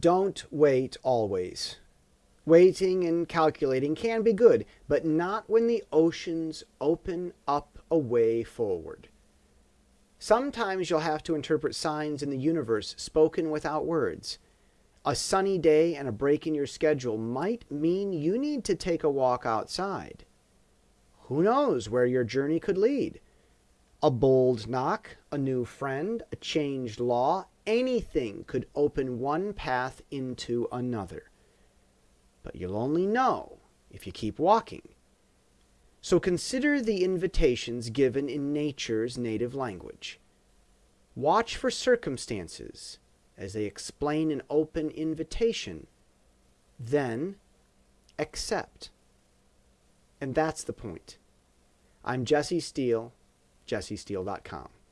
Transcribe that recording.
Don't wait always. Waiting and calculating can be good, but not when the oceans open up a way forward. Sometimes you'll have to interpret signs in the universe spoken without words. A sunny day and a break in your schedule might mean you need to take a walk outside. Who knows where your journey could lead? A bold knock, a new friend, a changed law, anything could open one path into another. But you'll only know if you keep walking. So consider the invitations given in nature's native language. Watch for circumstances as they explain an open invitation, then accept. And that's the point. I'm Jesse Steele, jessesteele.com.